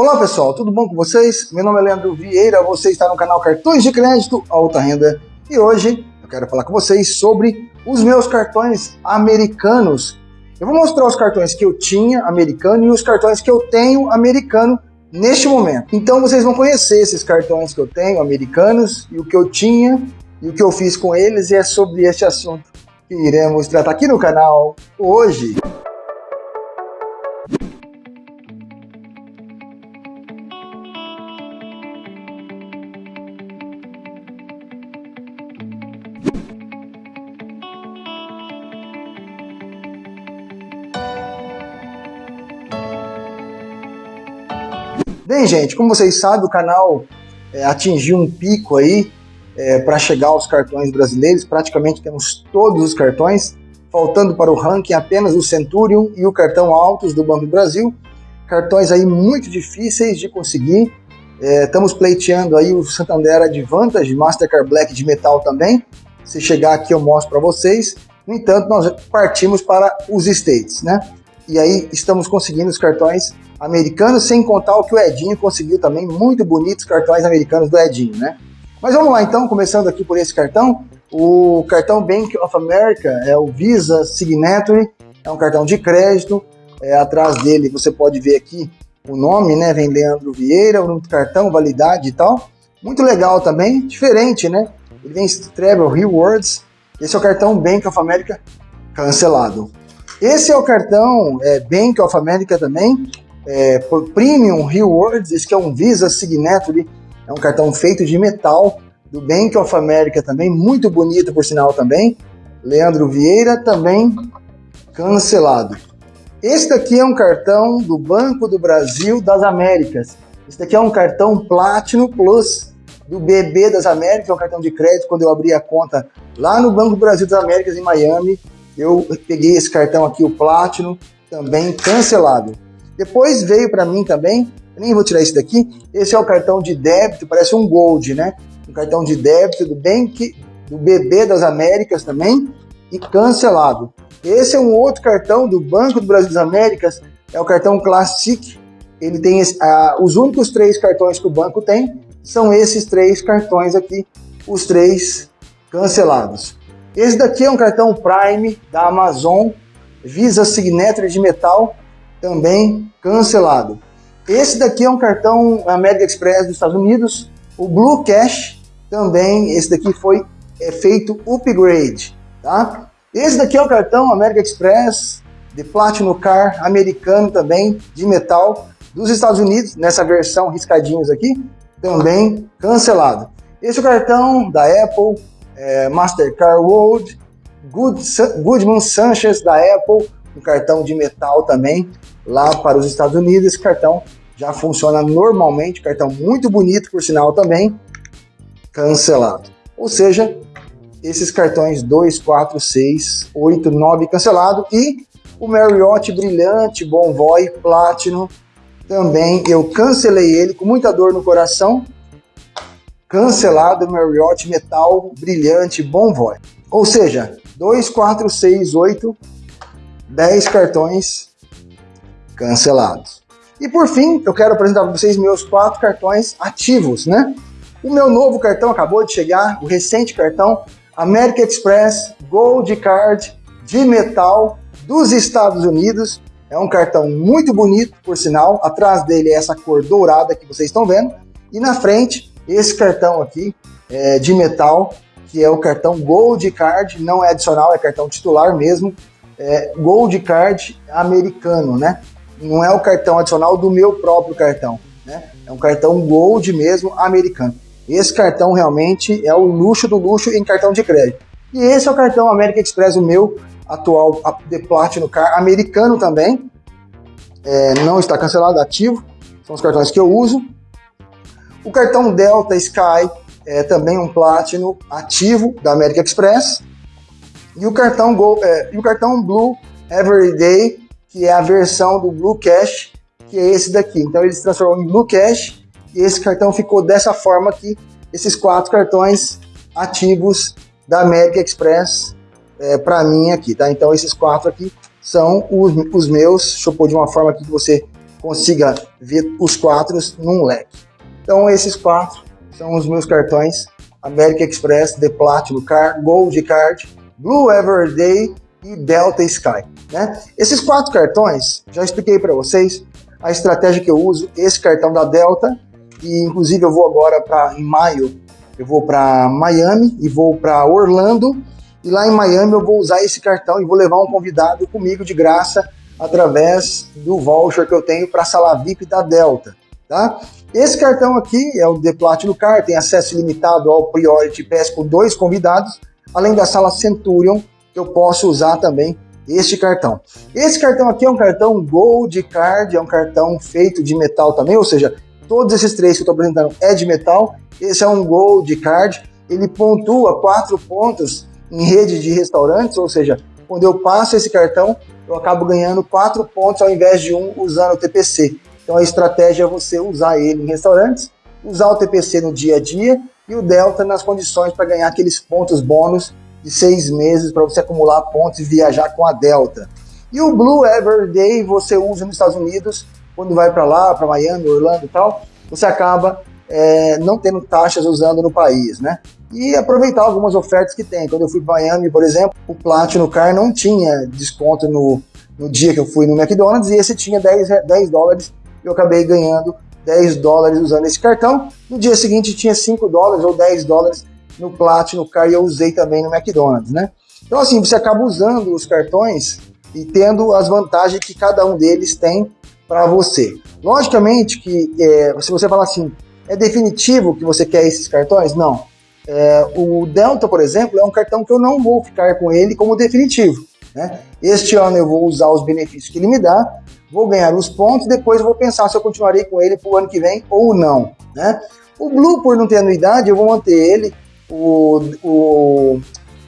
Olá pessoal, tudo bom com vocês? Meu nome é Leandro Vieira, você está no canal Cartões de Crédito Alta Renda e hoje eu quero falar com vocês sobre os meus cartões americanos. Eu vou mostrar os cartões que eu tinha americano e os cartões que eu tenho americano neste momento. Então vocês vão conhecer esses cartões que eu tenho americanos e o que eu tinha e o que eu fiz com eles e é sobre este assunto que iremos tratar aqui no canal hoje. Bem, gente, como vocês sabem, o canal é, atingiu um pico aí é, para chegar aos cartões brasileiros. Praticamente temos todos os cartões, faltando para o ranking apenas o Centurion e o cartão Altos do Banco do Brasil. Cartões aí muito difíceis de conseguir. É, estamos pleiteando aí o Santander Advantage, Mastercard Black de metal também. Se chegar aqui eu mostro para vocês. No entanto, nós partimos para os States, né? E aí estamos conseguindo os cartões americanos, sem contar o que o Edinho conseguiu também, muito bonitos cartões americanos do Edinho, né? Mas vamos lá então, começando aqui por esse cartão, o cartão Bank of America é o Visa Signature, é um cartão de crédito, é, atrás dele você pode ver aqui o nome, né, vem Leandro Vieira, o número do cartão, validade e tal, muito legal também, diferente, né, ele vem Travel Rewards, esse é o cartão Bank of America cancelado. Esse é o cartão é, Bank of America também, é, por Premium Rewards, esse que é um Visa Signature, é um cartão feito de metal, do Bank of America também, muito bonito por sinal também. Leandro Vieira também cancelado. Esse daqui é um cartão do Banco do Brasil das Américas. Esse daqui é um cartão Platinum Plus do BB das Américas, é um cartão de crédito. Quando eu abri a conta lá no Banco do Brasil das Américas em Miami, eu peguei esse cartão aqui, o Platinum, também cancelado. Depois veio para mim também, nem vou tirar esse daqui, esse é o cartão de débito, parece um Gold, né? Um cartão de débito do Bank, do BB das Américas também, e cancelado. Esse é um outro cartão do Banco do Brasil das Américas, é o cartão Classic. Ele tem esse, ah, os únicos três cartões que o banco tem são esses três cartões aqui, os três cancelados. Esse daqui é um cartão Prime da Amazon, Visa Signature de metal, também cancelado. Esse daqui é um cartão American Express dos Estados Unidos, o Blue Cash também, esse daqui foi é, feito upgrade, tá? Esse daqui é o cartão American Express de Platinum Car americano também, de metal, dos Estados Unidos, nessa versão riscadinhos aqui, também cancelado. Esse é o cartão da Apple, é, Mastercard World, Good, Goodman Sanchez da Apple, um cartão de metal também, lá para os Estados Unidos. Esse cartão já funciona normalmente, cartão muito bonito, por sinal também, cancelado. Ou seja, esses cartões 2, 4, 6, 8, 9 cancelado e o Marriott Brilhante, Bonvoy, Platinum, também eu cancelei ele com muita dor no coração, cancelado Marriott Metal Brilhante Bonvoy. Ou seja, 2, 4, 6, 8, 10 cartões cancelados. E por fim, eu quero apresentar para vocês meus quatro cartões ativos, né? O meu novo cartão acabou de chegar, o recente cartão American Express Gold Card de metal dos Estados Unidos. É um cartão muito bonito, por sinal. Atrás dele é essa cor dourada que vocês estão vendo. E na frente, esse cartão aqui é, de metal, que é o cartão Gold Card, não é adicional, é cartão titular mesmo. É Gold Card americano, né? não é o cartão adicional do meu próprio cartão, né? É um cartão Gold mesmo, americano. Esse cartão realmente é o luxo do luxo em cartão de crédito. E esse é o cartão American Express, o meu atual The Platinum Car, americano também. É, não está cancelado, ativo. São os cartões que eu uso. O cartão Delta Sky é também um Platinum ativo da American Express. E o cartão, Go, é, e o cartão Blue Everyday que é a versão do Blue Cash, que é esse daqui. Então eles transformam em Blue Cash e esse cartão ficou dessa forma aqui, esses quatro cartões ativos da American Express é, para mim aqui, tá? Então esses quatro aqui são os, os meus, deixa eu pôr de uma forma que você consiga ver os quatro num leque. Então esses quatro são os meus cartões American Express, The Platinum Card, Gold Card, Blue Everyday e Delta Sky. Né? Esses quatro cartões, já expliquei para vocês a estratégia que eu uso, esse cartão da Delta, e inclusive eu vou agora para em maio, eu vou para Miami e vou para Orlando, e lá em Miami eu vou usar esse cartão e vou levar um convidado comigo de graça através do voucher que eu tenho para a sala VIP da Delta. Tá? Esse cartão aqui é o The Platinum Card, tem acesso ilimitado ao Priority Pass com dois convidados, além da sala Centurion, que eu posso usar também este cartão. Esse cartão aqui é um cartão Gold Card, é um cartão feito de metal também, ou seja, todos esses três que eu estou apresentando é de metal. Esse é um Gold Card, ele pontua quatro pontos em rede de restaurantes, ou seja, quando eu passo esse cartão, eu acabo ganhando quatro pontos ao invés de um usando o TPC. Então a estratégia é você usar ele em restaurantes, usar o TPC no dia a dia e o Delta nas condições para ganhar aqueles pontos bônus de seis meses para você acumular pontos e viajar com a Delta. E o Blue Everyday você usa nos Estados Unidos, quando vai para lá, para Miami, Orlando e tal, você acaba é, não tendo taxas usando no país, né? E aproveitar algumas ofertas que tem. Quando eu fui para Miami, por exemplo, o Platinum Car não tinha desconto no, no dia que eu fui no McDonald's e esse tinha 10, 10 dólares eu acabei ganhando 10 dólares usando esse cartão. No dia seguinte tinha 5 dólares ou 10 dólares no Platinum Card e eu usei também no McDonald's, né? Então assim, você acaba usando os cartões e tendo as vantagens que cada um deles tem para você. Logicamente que é, se você falar assim, é definitivo que você quer esses cartões? Não. É, o Delta, por exemplo, é um cartão que eu não vou ficar com ele como definitivo. Né? Este ano eu vou usar os benefícios que ele me dá, vou ganhar os pontos, depois vou pensar se eu continuarei com ele para o ano que vem ou não. Né? O Blue, por não ter anuidade, eu vou manter ele, o, o,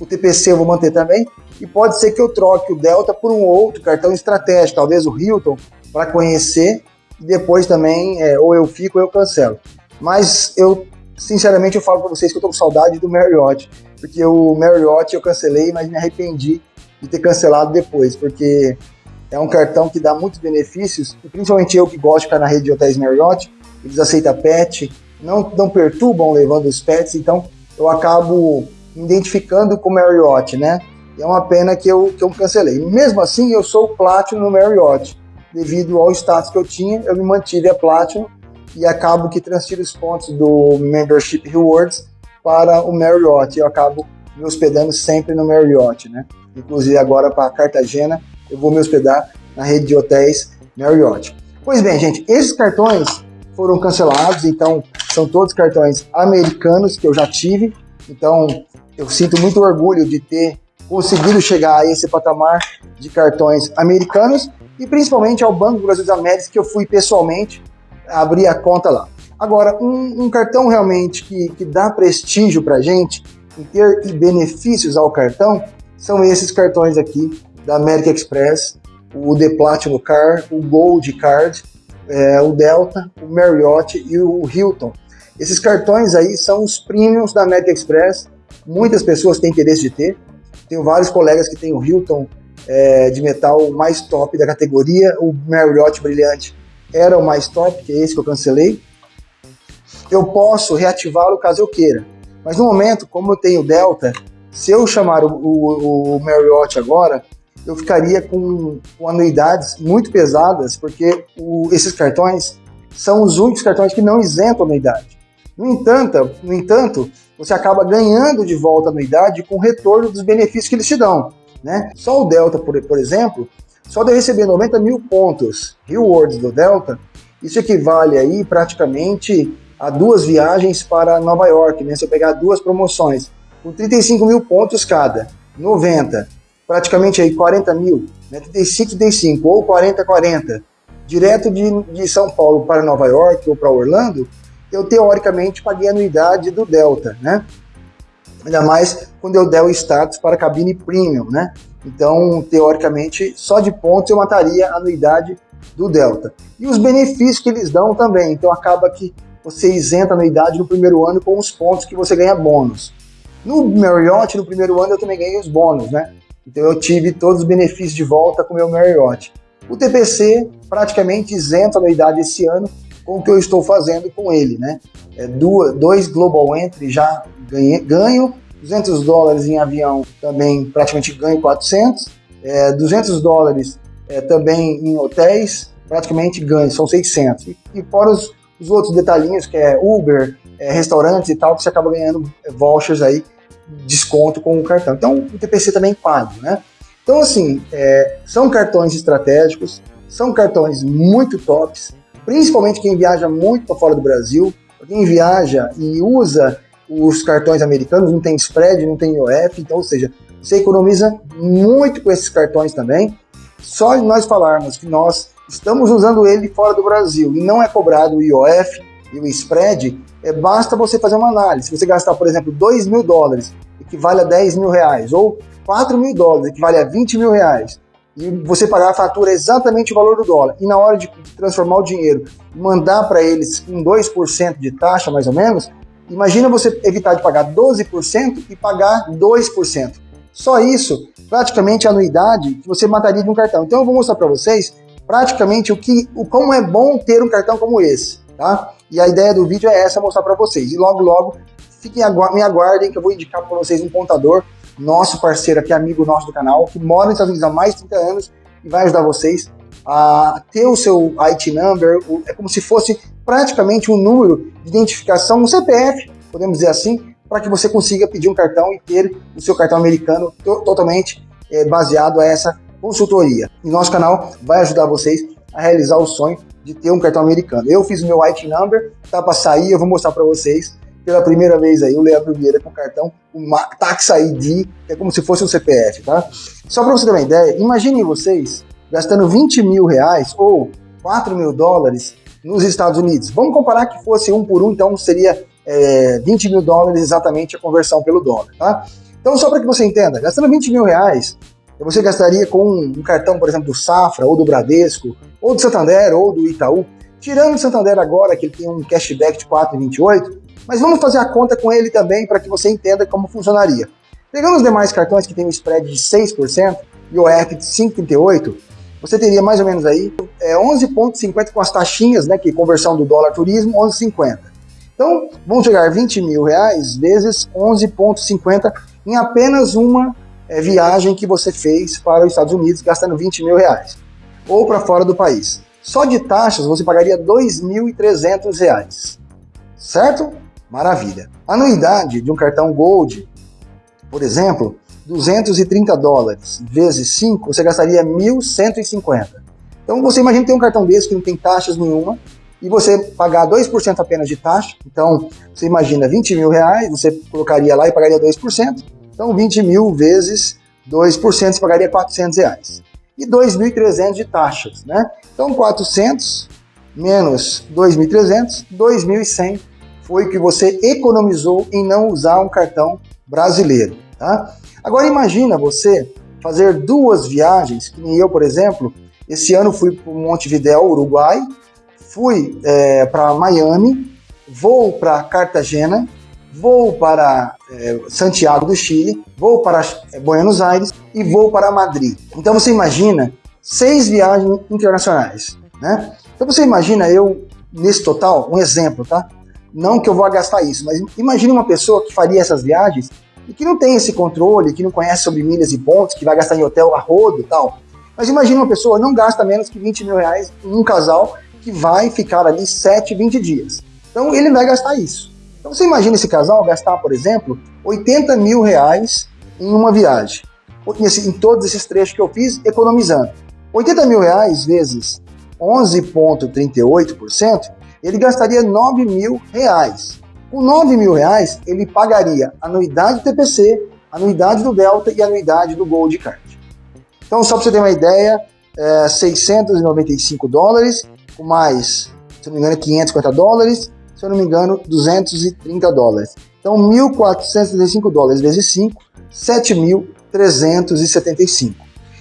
o TPC eu vou manter também, e pode ser que eu troque o Delta por um outro cartão estratégico, talvez o Hilton, para conhecer, e depois também, é, ou eu fico ou eu cancelo. Mas eu, sinceramente, eu falo para vocês que eu estou com saudade do Marriott, porque o Marriott eu cancelei, mas me arrependi de ter cancelado depois, porque é um cartão que dá muitos benefícios, principalmente eu que gosto de ficar na rede de hotéis Marriott, eles aceitam pet, não, não perturbam levando os pets, então eu acabo identificando com o Marriott, né? E é uma pena que eu, que eu cancelei. Mesmo assim, eu sou Platinum no Marriott. Devido ao status que eu tinha, eu me mantive a Platinum e acabo que transfiro os pontos do Membership Rewards para o Marriott. Eu acabo me hospedando sempre no Marriott, né? Inclusive agora para Cartagena, eu vou me hospedar na rede de hotéis Marriott. Pois bem, gente, esses cartões foram cancelados, então são todos cartões americanos que eu já tive, então eu sinto muito orgulho de ter conseguido chegar a esse patamar de cartões americanos e principalmente ao Banco Brasil das Américas que eu fui pessoalmente abrir a conta lá. Agora, um, um cartão realmente que, que dá prestígio para gente em ter benefícios ao cartão são esses cartões aqui da American Express, o The Platinum Car, o Gold Card, é, o Delta, o Marriott e o Hilton. Esses cartões aí são os premiums da American Express, muitas pessoas têm interesse de ter, tenho vários colegas que têm o Hilton é, de metal mais top da categoria, o Marriott Brilhante era o mais top, que é esse que eu cancelei. Eu posso reativá-lo caso eu queira, mas no momento, como eu tenho Delta, se eu chamar o, o, o Marriott agora, eu ficaria com, com anuidades muito pesadas, porque o, esses cartões são os únicos cartões que não isentam anuidade. No entanto, no entanto, você acaba ganhando de volta a anuidade com o retorno dos benefícios que eles te dão. Né? Só o Delta, por, por exemplo, só de receber 90 mil pontos rewards do Delta, isso equivale aí praticamente a duas viagens para Nova York, né? Se eu pegar duas promoções, com 35 mil pontos cada, 90 praticamente aí 40 mil, né, 35, 35 ou 40, 40, direto de, de São Paulo para Nova York ou para Orlando, eu teoricamente paguei a anuidade do Delta, né? Ainda mais quando eu der o status para cabine premium, né? Então, teoricamente, só de pontos eu mataria a anuidade do Delta. E os benefícios que eles dão também, então acaba que você isenta a anuidade no primeiro ano com os pontos que você ganha bônus. No Marriott, no primeiro ano, eu também ganhei os bônus, né? Então eu tive todos os benefícios de volta com o meu Marriott. O TPC praticamente isento a anuidade esse ano com o que eu estou fazendo com ele, né? É, duas, dois Global Entry já ganhei, ganho, 200 dólares em avião também praticamente ganho 400, é, 200 dólares é, também em hotéis, praticamente ganho, são 600. E, e fora os, os outros detalhinhos, que é Uber, é, restaurantes e tal, que você acaba ganhando vouchers aí, desconto com o cartão. Então, o TPC também paga, né? Então, assim, é, são cartões estratégicos, são cartões muito tops, principalmente quem viaja muito para fora do Brasil, quem viaja e usa os cartões americanos, não tem spread, não tem IOF, então, ou seja, você economiza muito com esses cartões também. Só nós falarmos que nós estamos usando ele fora do Brasil e não é cobrado o IOF e o spread, é, basta você fazer uma análise. Se você gastar, por exemplo, 2 mil dólares, equivale a 10 mil reais, ou 4 mil dólares, equivale a 20 mil reais, e você pagar a fatura exatamente o valor do dólar, e na hora de transformar o dinheiro, mandar para eles com 2% de taxa, mais ou menos, imagina você evitar de pagar 12% e pagar 2%. Só isso, praticamente a anuidade que você mataria de um cartão. Então eu vou mostrar para vocês praticamente o que, o como é bom ter um cartão como esse, tá? E a ideia do vídeo é essa, mostrar para vocês. E logo, logo, fiquem me aguardem que eu vou indicar para vocês um contador, nosso parceiro aqui, amigo nosso do canal, que mora nos Estados Unidos há mais de 30 anos e vai ajudar vocês a ter o seu IT number, é como se fosse praticamente um número de identificação, um CPF, podemos dizer assim, para que você consiga pedir um cartão e ter o seu cartão americano to totalmente é, baseado a essa consultoria. E nosso canal vai ajudar vocês a realizar o sonho de ter um cartão americano. Eu fiz o meu IT number, tá para sair, eu vou mostrar para vocês pela primeira vez aí o Leandro Vieira com cartão, o Tax ID, que é como se fosse um CPF, tá? Só para você ter uma ideia, imaginem vocês gastando 20 mil reais ou 4 mil dólares nos Estados Unidos. Vamos comparar que fosse um por um, então seria é, 20 mil dólares exatamente a conversão pelo dólar, tá? Então, só para que você entenda, gastando 20 mil reais, você gastaria com um cartão, por exemplo, do Safra, ou do Bradesco, ou do Santander, ou do Itaú. Tirando o Santander agora, que ele tem um cashback de 4,28, mas vamos fazer a conta com ele também para que você entenda como funcionaria. Pegando os demais cartões que tem um spread de 6% e o EF de 5,38%, você teria mais ou menos aí é, 11,50 com as taxinhas, né, que conversão do dólar turismo, 11,50. Então, vão chegar 20 mil reais vezes 11,50 em apenas uma é, viagem que você fez para os Estados Unidos gastando 20 mil reais, ou para fora do país. Só de taxas você pagaria 2.300 reais, certo? Maravilha. Anuidade de um cartão Gold, por exemplo, 230 dólares vezes 5, você gastaria 1.150. Então você imagina ter um cartão desse que não tem taxas nenhuma, e você pagar 2% apenas de taxa, então você imagina 20 mil reais, você colocaria lá e pagaria 2%, então, 20 mil vezes 2%, você pagaria 400 reais. E 2.300 de taxas, né? Então, 400 menos 2.300, 2.100 foi o que você economizou em não usar um cartão brasileiro, tá? Agora, imagina você fazer duas viagens, que nem eu, por exemplo, esse ano fui para Montevideo, Uruguai, fui é, para Miami, vou para Cartagena, vou para é, Santiago do Chile, vou para é, Buenos Aires e vou para Madrid. Então você imagina seis viagens internacionais, né? Então você imagina eu, nesse total, um exemplo, tá? Não que eu vou gastar isso, mas imagine uma pessoa que faria essas viagens e que não tem esse controle, que não conhece sobre milhas e pontos, que vai gastar em hotel a rodo e tal. Mas imagine uma pessoa não gasta menos que 20 mil reais em um casal que vai ficar ali 7, 20 dias. Então ele vai gastar isso. Então você imagina esse casal gastar, por exemplo, 80 mil reais em uma viagem. Em todos esses trechos que eu fiz, economizando. 80 mil reais vezes 11,38%, ele gastaria 9 mil reais. Com 9 mil reais, ele pagaria anuidade do TPC, anuidade do Delta e anuidade do Gold Card. Então, só para você ter uma ideia, é 695 dólares, com mais, se não me engano, 550 dólares, se eu não me engano, 230 dólares. Então, 1.435 dólares vezes 5, 7.375.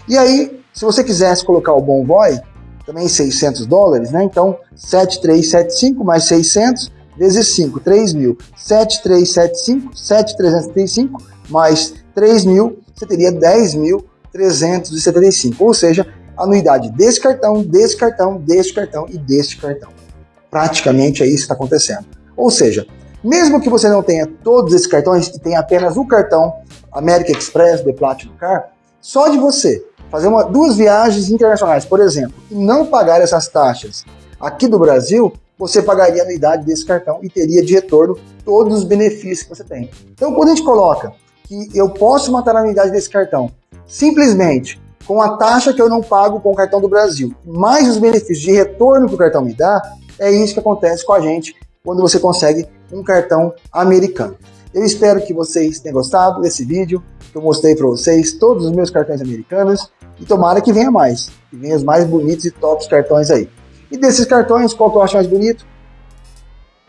E aí, se você quisesse colocar o Bonvoy, também 600 dólares, né? Então, 7.375 mais 600 vezes 5, 3.000. 7.375, 7.375 mais 3.000, você teria 10.375. Ou seja, anuidade desse cartão, desse cartão, desse cartão e deste cartão. Praticamente é isso que está acontecendo. Ou seja, mesmo que você não tenha todos esses cartões e tenha apenas o cartão American Express, The Platinum Car, só de você fazer uma, duas viagens internacionais, por exemplo, e não pagar essas taxas aqui do Brasil, você pagaria a anuidade desse cartão e teria de retorno todos os benefícios que você tem. Então, quando a gente coloca que eu posso matar a anuidade desse cartão simplesmente com a taxa que eu não pago com o cartão do Brasil, mais os benefícios de retorno que o cartão me dá, é isso que acontece com a gente quando você consegue um cartão americano. Eu espero que vocês tenham gostado desse vídeo, que eu mostrei para vocês todos os meus cartões americanos, e tomara que venha mais, que venha os mais bonitos e tops cartões aí. E desses cartões, qual que eu acho mais bonito?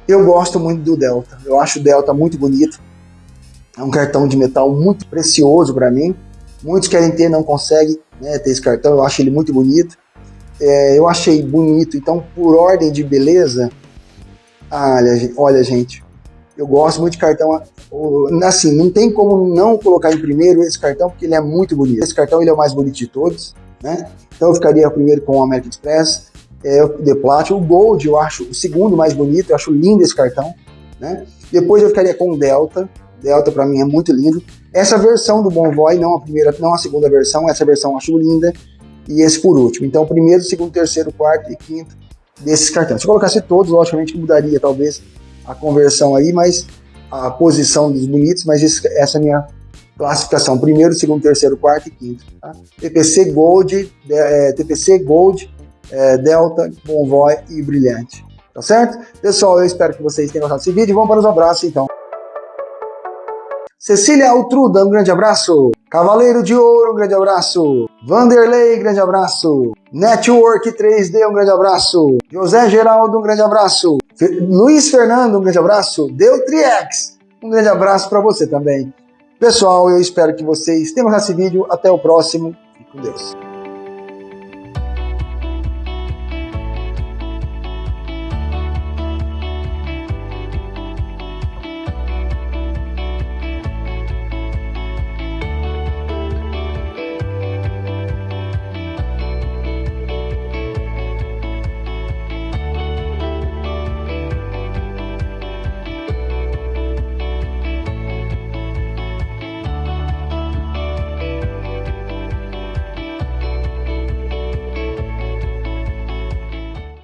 Eu gosto muito do Delta, eu acho o Delta muito bonito, é um cartão de metal muito precioso para mim, muitos querem ter, não conseguem né, ter esse cartão, eu acho ele muito bonito, é, eu achei bonito, então por ordem de beleza, olha, olha gente, eu gosto muito de cartão, assim, não tem como não colocar em primeiro esse cartão, porque ele é muito bonito. Esse cartão ele é o mais bonito de todos, né? Então eu ficaria primeiro com o American Express, é, o The Platinum, o Gold eu acho o segundo mais bonito, eu acho lindo esse cartão, né? Depois eu ficaria com o Delta, Delta para mim é muito lindo. Essa versão do Bonvoy, não a primeira, não a segunda versão, essa versão eu acho linda, e esse por último. Então primeiro, segundo, terceiro, quarto e quinto desses cartões. Se eu colocasse todos, logicamente mudaria talvez a conversão aí, mas a posição dos bonitos, mas essa é a minha classificação. Primeiro, segundo, terceiro, quarto e quinto. Tá? TPC Gold, é, TPC Gold, é, Delta, Bonvoy e Brilhante. Tá certo? Pessoal, eu espero que vocês tenham gostado desse vídeo. Vamos para os abraços então. Cecília Altruda, um grande abraço. Cavaleiro de Ouro, um grande abraço. Vanderlei, grande abraço. Network 3D, um grande abraço. José Geraldo, um grande abraço. Luiz Fernando, um grande abraço. Deutriex, um grande abraço para você também. Pessoal, eu espero que vocês tenham gostado desse vídeo. Até o próximo. Fique com Deus.